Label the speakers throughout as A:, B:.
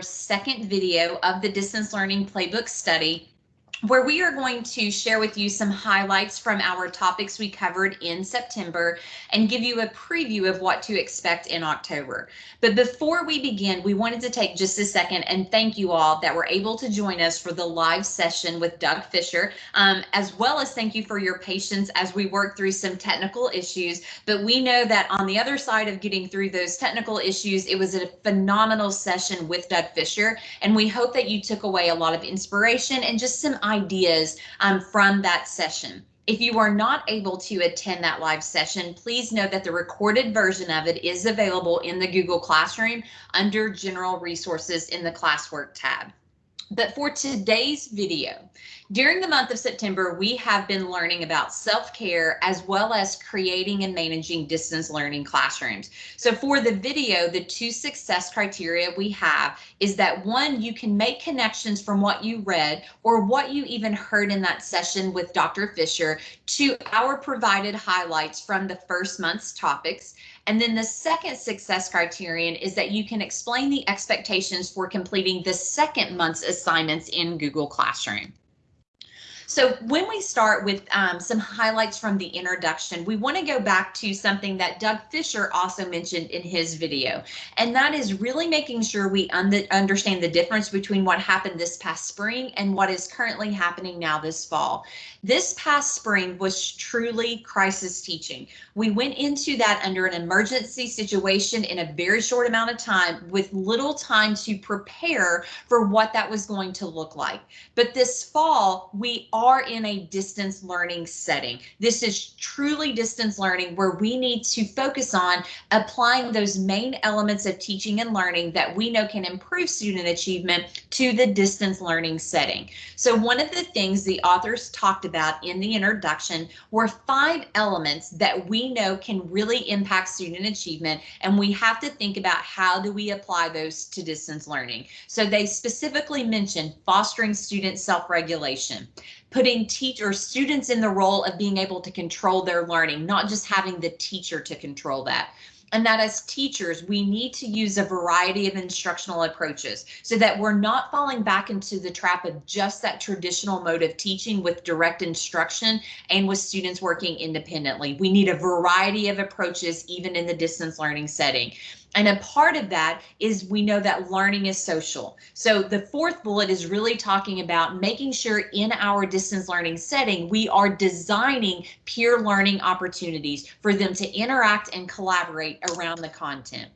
A: second video of the distance learning playbook study where we are going to share with you some highlights from our topics we covered in September and give you a preview of what to expect in October. But before we begin, we wanted to take just a second and thank you all that were able to join us for the live session with Doug Fisher, um, as well as thank you for your patience as we work through some technical issues. But we know that on the other side of getting through those technical issues, it was a phenomenal session with Doug Fisher, and we hope that you took away a lot of inspiration and just some ideas um, from that session. If you are not able to attend that live session, please know that the recorded version of it is available in the Google Classroom under General Resources in the Classwork tab. But for today's video, during the month of September, we have been learning about self-care as well as creating and managing distance learning classrooms. So for the video, the two success criteria we have is that one, you can make connections from what you read or what you even heard in that session with Dr. Fisher to our provided highlights from the first month's topics. And then the second success criterion is that you can explain the expectations for completing the second month's assignments in Google Classroom. So when we start with um, some highlights from the introduction, we want to go back to something that Doug Fisher also mentioned in his video, and that is really making sure we un understand the difference between what happened this past spring and what is currently happening now this fall. This past spring was truly crisis teaching. We went into that under an emergency situation in a very short amount of time with little time to prepare for what that was going to look like. But this fall, we are in a distance learning setting. This is truly distance learning where we need to focus on applying those main elements of teaching and learning that we know can improve student achievement to the distance learning setting. So one of the things the authors talked about in the introduction were five elements that we know can really impact student achievement, and we have to think about how do we apply those to distance learning. So they specifically mentioned fostering student self-regulation, putting teacher students in the role of being able to control their learning, not just having the teacher to control that and that as teachers, we need to use a variety of instructional approaches so that we're not falling back into the trap of just that traditional mode of teaching with direct instruction and with students working independently. We need a variety of approaches even in the distance learning setting. And a part of that is we know that learning is social. So the fourth bullet is really talking about making sure in our distance learning setting, we are designing peer learning opportunities for them to interact and collaborate around the content.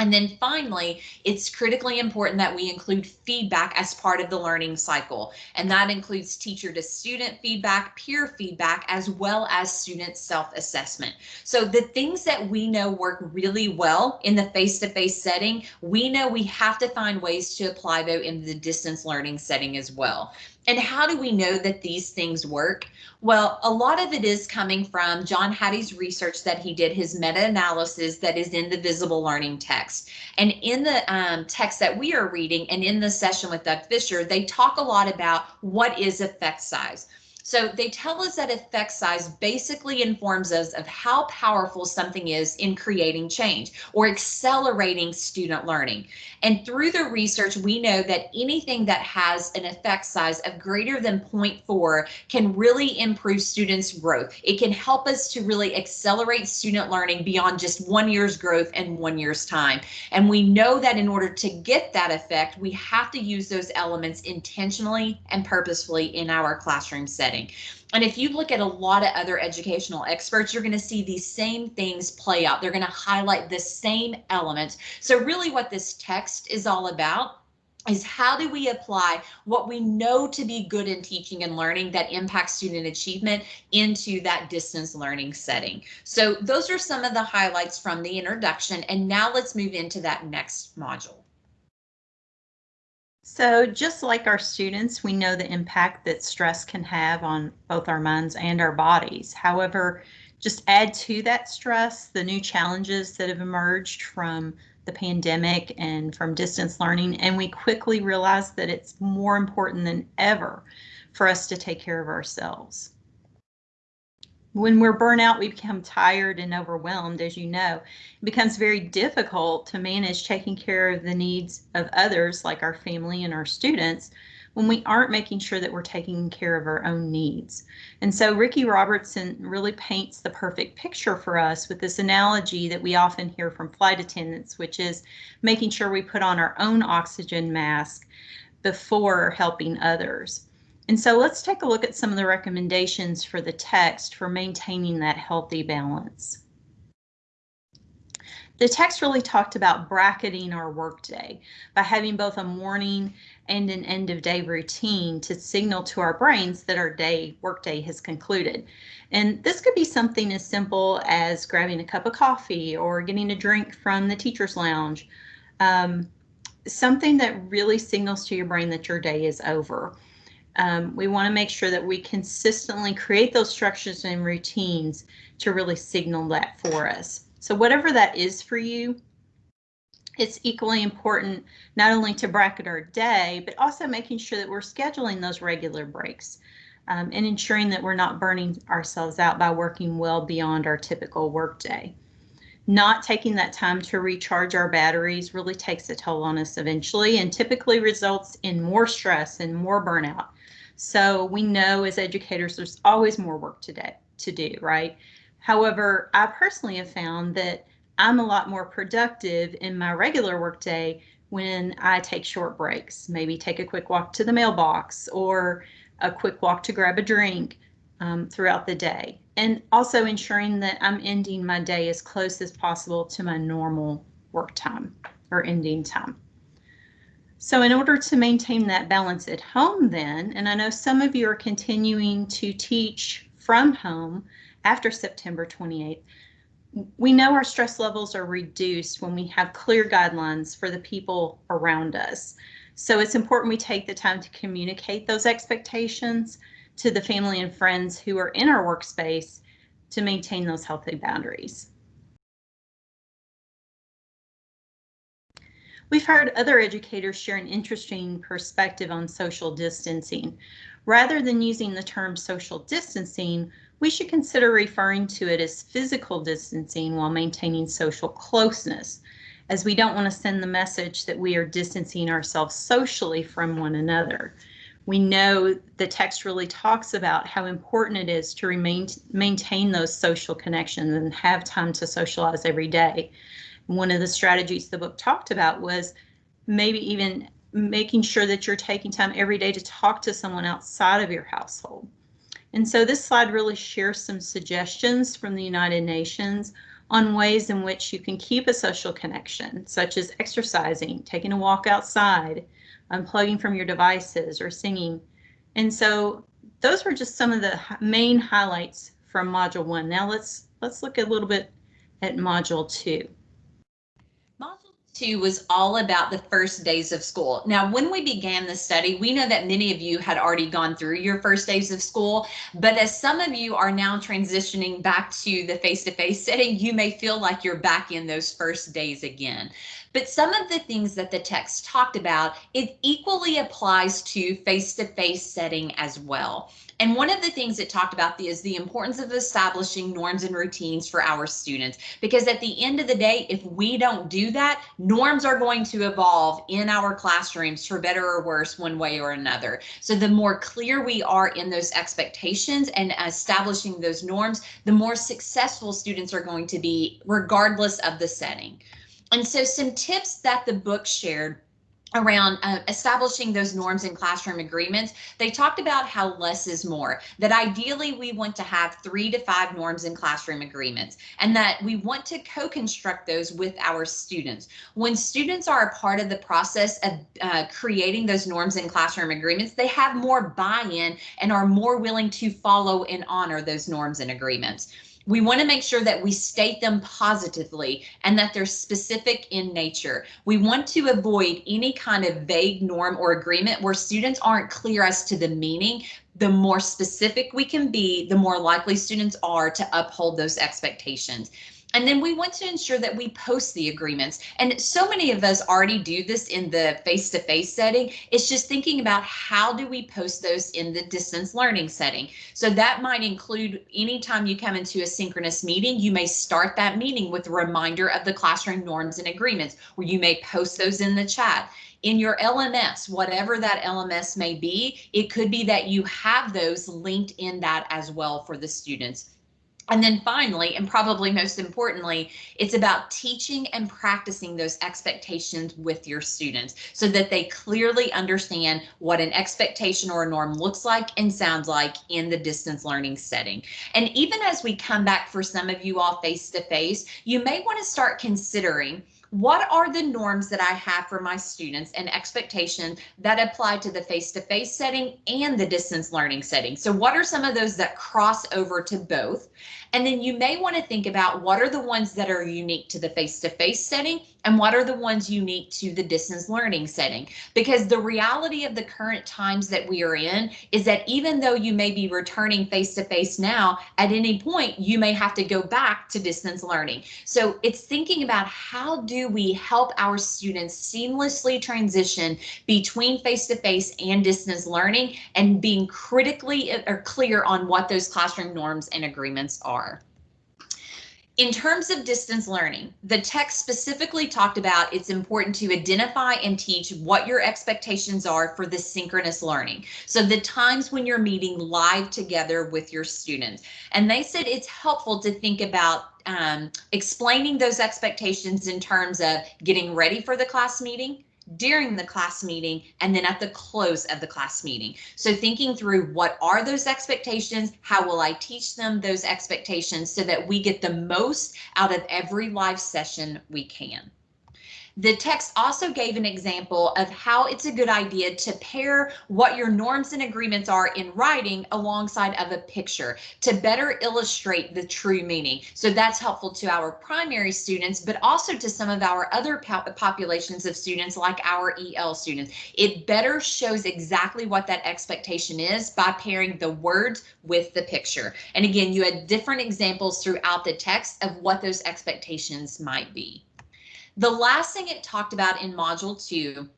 A: And then finally, it's critically important that we include feedback as part of the learning cycle. And that includes teacher to student feedback, peer feedback, as well as student self-assessment. So the things that we know work really well in the face-to-face -face setting, we know we have to find ways to apply though in the distance learning setting as well. And how do we know that these things work? Well, a lot of it is coming from John Hattie's research that he did, his meta-analysis that is in the visible learning text. And in the um, text that we are reading and in the session with Doug Fisher, they talk a lot about what is effect size. So they tell us that effect size basically informs us of how powerful something is in creating change or accelerating student learning. And through the research, we know that anything that has an effect size of greater than 0.4 can really improve students' growth. It can help us to really accelerate student learning beyond just one year's growth and one year's time. And we know that in order to get that effect, we have to use those elements intentionally and purposefully in our classroom setting learning. And if you look at a lot of other educational experts, you're going to see these same things play out. They're going to highlight the same elements. So really what this text is all about is how do we apply what we know to be good in teaching and learning that impacts student achievement into that distance learning setting. So those are some of the highlights from the introduction. And now let's move into that next module.
B: So just like our students, we know the impact that stress can have on both our minds and our bodies. However, just add to that stress the new challenges that have emerged from the pandemic and from distance learning, and we quickly realize that it's more important than ever for us to take care of ourselves. When we're burnout, we become tired and overwhelmed, as you know. It becomes very difficult to manage taking care of the needs of others, like our family and our students, when we aren't making sure that we're taking care of our own needs. And so Ricky Robertson really paints the perfect picture for us with this analogy that we often hear from flight attendants, which is making sure we put on our own oxygen mask before helping others. And so let's take a look at some of the recommendations for the text for maintaining that healthy balance. The text really talked about bracketing our workday by having both a morning and an end of day routine to signal to our brains that our day workday has concluded. And this could be something as simple as grabbing a cup of coffee or getting a drink from the teacher's lounge. Um, something that really signals to your brain that your day is over um, we want to make sure that we consistently create those structures and routines to really signal that for us. So whatever that is for you, it's equally important not only to bracket our day, but also making sure that we're scheduling those regular breaks um, and ensuring that we're not burning ourselves out by working well beyond our typical workday. Not taking that time to recharge our batteries really takes a toll on us eventually and typically results in more stress and more burnout so we know as educators, there's always more work to, do, to do, right? However, I personally have found that I'm a lot more productive in my regular workday when I take short breaks, maybe take a quick walk to the mailbox or a quick walk to grab a drink um, throughout the day. And also ensuring that I'm ending my day as close as possible to my normal work time or ending time. So in order to maintain that balance at home then, and I know some of you are continuing to teach from home after September 28th, we know our stress levels are reduced when we have clear guidelines for the people around us. So it's important we take the time to communicate those expectations to the family and friends who are in our workspace to maintain those healthy boundaries. We've heard other educators share an interesting perspective on social distancing. Rather than using the term social distancing, we should consider referring to it as physical distancing while maintaining social closeness, as we don't want to send the message that we are distancing ourselves socially from one another. We know the text really talks about how important it is to remain maintain those social connections and have time to socialize every day one of the strategies the book talked about was maybe even making sure that you're taking time every day to talk to someone outside of your household. And so this slide really shares some suggestions from the United Nations on ways in which you can keep a social connection, such as exercising, taking a walk outside, unplugging from your devices, or singing. And so those were just some of the main highlights from Module 1. Now let's let's look a little bit at Module 2
A: two was all about the first days of school. Now, when we began the study, we know that many of you had already gone through your first days of school, but as some of you are now transitioning back to the face-to-face -face setting, you may feel like you're back in those first days again. But some of the things that the text talked about, it equally applies to face-to-face -face setting as well. And one of the things it talked about is the importance of establishing norms and routines for our students. Because at the end of the day, if we don't do that, norms are going to evolve in our classrooms for better or worse one way or another. So the more clear we are in those expectations and establishing those norms, the more successful students are going to be regardless of the setting. And so some tips that the book shared around uh, establishing those norms in classroom agreements, they talked about how less is more, that ideally we want to have three to five norms in classroom agreements, and that we want to co-construct those with our students. When students are a part of the process of uh, creating those norms in classroom agreements, they have more buy-in and are more willing to follow and honor those norms and agreements we want to make sure that we state them positively and that they're specific in nature. We want to avoid any kind of vague norm or agreement where students aren't clear as to the meaning. The more specific we can be, the more likely students are to uphold those expectations. And then we want to ensure that we post the agreements. And so many of us already do this in the face-to-face setting. It's just thinking about how do we post those in the distance learning setting. So that might include anytime you come into a synchronous meeting, you may start that meeting with a reminder of the classroom norms and agreements, where you may post those in the chat in your LMS, whatever that LMS may be, it could be that you have those linked in that as well for the students. And then finally, and probably most importantly, it's about teaching and practicing those expectations with your students so that they clearly understand what an expectation or a norm looks like and sounds like in the distance learning setting. And even as we come back for some of you all face to face, you may want to start considering what are the norms that I have for my students and expectations that apply to the face-to-face -face setting and the distance learning setting? So what are some of those that cross over to both? And then you may want to think about what are the ones that are unique to the face-to-face -face setting and what are the ones unique to the distance learning setting? Because the reality of the current times that we are in is that even though you may be returning face-to-face -face now, at any point you may have to go back to distance learning. So it's thinking about how do we help our students seamlessly transition between face-to-face -face and distance learning and being critically or clear on what those classroom norms and agreements are. In terms of distance learning, the text specifically talked about it's important to identify and teach what your expectations are for the synchronous learning. So the times when you're meeting live together with your students. And they said it's helpful to think about um, explaining those expectations in terms of getting ready for the class meeting, during the class meeting and then at the close of the class meeting. So thinking through what are those expectations? How will I teach them those expectations so that we get the most out of every live session we can. The text also gave an example of how it's a good idea to pair what your norms and agreements are in writing alongside of a picture to better illustrate the true meaning. So that's helpful to our primary students, but also to some of our other populations of students like our EL students. It better shows exactly what that expectation is by pairing the words with the picture. And again, you had different examples throughout the text of what those expectations might be. The last thing it talked about in module two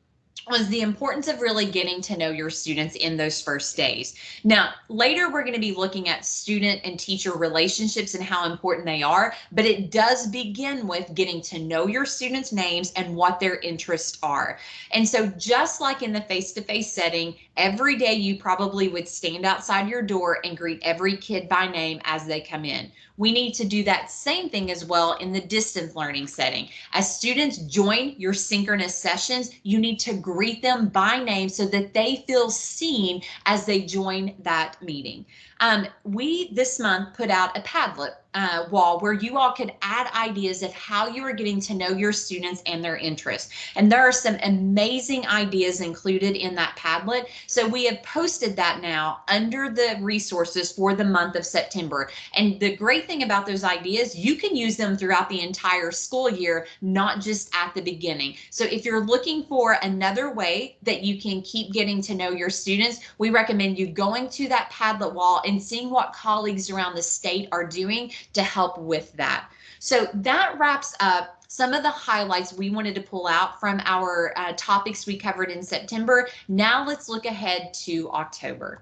A: was the importance of really getting to know your students in those first days. Now, later we're going to be looking at student and teacher relationships and how important they are, but it does begin with getting to know your students' names and what their interests are. And so just like in the face-to-face -face setting, every day you probably would stand outside your door and greet every kid by name as they come in. We need to do that same thing as well in the distance learning setting. As students join your synchronous sessions, you need to greet them by name so that they feel seen as they join that meeting. Um, we this month put out a Padlet uh, wall where you all could add ideas of how you are getting to know your students and their interests. And there are some amazing ideas included in that Padlet. So we have posted that now under the resources for the month of September. And the great thing about those ideas, you can use them throughout the entire school year, not just at the beginning. So if you're looking for another way that you can keep getting to know your students, we recommend you going to that Padlet wall and seeing what colleagues around the state are doing to help with that. So that wraps up some of the highlights we wanted to pull out from our uh, topics we covered in September. Now let's look ahead to October.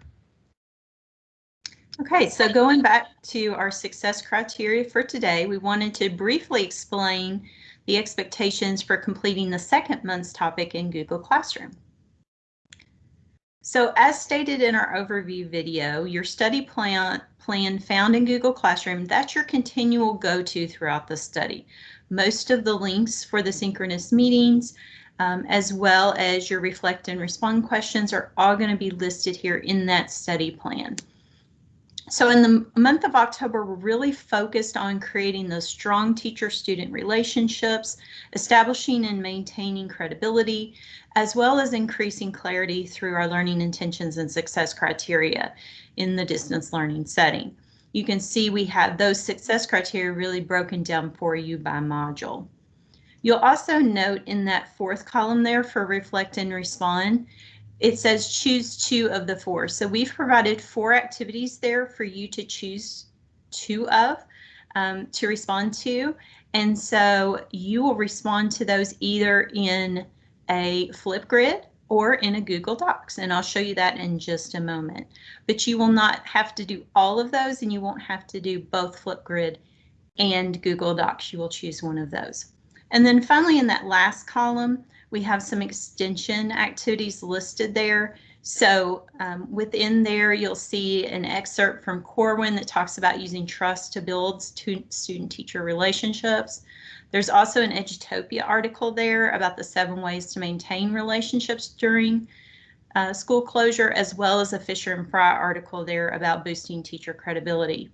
B: Okay, so going back to our success criteria for today, we wanted to briefly explain the expectations for completing the second month's topic in Google Classroom. So as stated in our overview video, your study plan, plan found in Google Classroom, that's your continual go-to throughout the study. Most of the links for the synchronous meetings, um, as well as your reflect and respond questions are all going to be listed here in that study plan. So in the month of October, we're really focused on creating those strong teacher-student relationships, establishing and maintaining credibility, as well as increasing clarity through our learning intentions and success criteria in the distance learning setting. You can see we have those success criteria really broken down for you by module. You'll also note in that fourth column there for reflect and respond, it says choose two of the four. So we've provided four activities there for you to choose two of. um, to respond to. And so you will respond to those either in a Flipgrid or in a Google Docs. And I'll show you that in just a moment. But you will not have to do all of those and you won't have to do both Flipgrid and Google Docs. You will choose one of those. And then finally, in that last column, we have some extension activities listed there. So um, within there, you'll see an excerpt from Corwin that talks about using trust to build student-teacher relationships. There's also an Edutopia article there about the seven ways to maintain relationships during uh, school closure, as well as a Fisher and Frey article there about boosting teacher credibility.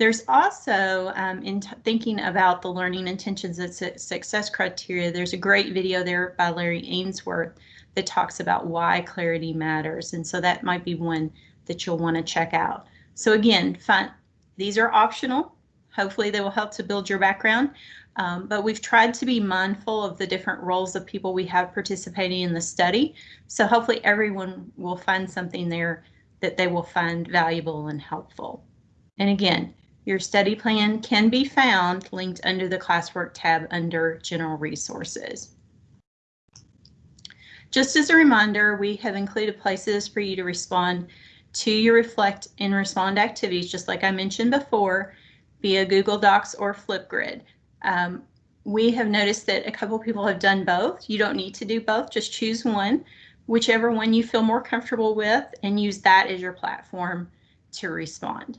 B: There's also, um, in thinking about the learning intentions and success criteria, there's a great video there by Larry Ainsworth that talks about why clarity matters. And so that might be one that you'll want to check out. So again, fun, these are optional. Hopefully they will help to build your background. Um, but we've tried to be mindful of the different roles of people we have participating in the study. So hopefully everyone will find something there that they will find valuable and helpful. And again, your study plan can be found linked under the classwork tab under general resources. Just as a reminder, we have included places for you to respond to your reflect and respond activities, just like I mentioned before, via Google Docs or Flipgrid. Um, we have noticed that a couple people have done both. You don't need to do both, just choose one, whichever one you feel more comfortable with, and use that as your platform to respond.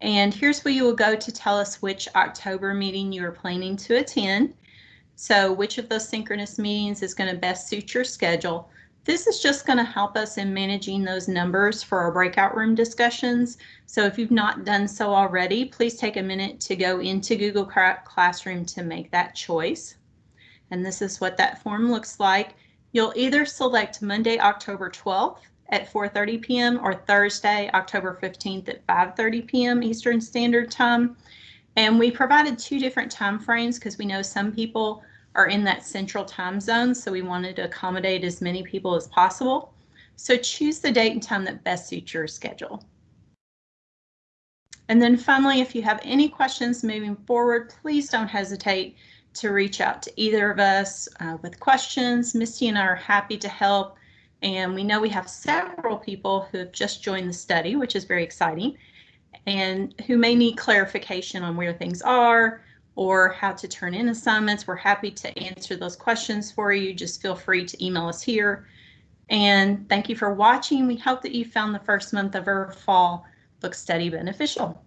B: And here's where you will go to tell us which October meeting you are planning to attend. So which of those synchronous meetings is going to best suit your schedule. This is just going to help us in managing those numbers for our breakout room discussions. So if you've not done so already, please take a minute to go into Google Classroom to make that choice. And this is what that form looks like. You'll either select Monday, October 12th at 4.30 p.m. or Thursday, October 15th at 5.30 p.m. Eastern Standard Time. And we provided two different time frames because we know some people are in that central time zone, so we wanted to accommodate as many people as possible. So choose the date and time that best suits your schedule. And then finally, if you have any questions moving forward, please don't hesitate to reach out to either of us uh, with questions. Misty and I are happy to help. And we know we have several people who have just joined the study, which is very exciting, and who may need clarification on where things are or how to turn in assignments. We're happy to answer those questions for you. Just feel free to email us here. And thank you for watching. We hope that you found the first month of our fall book study beneficial.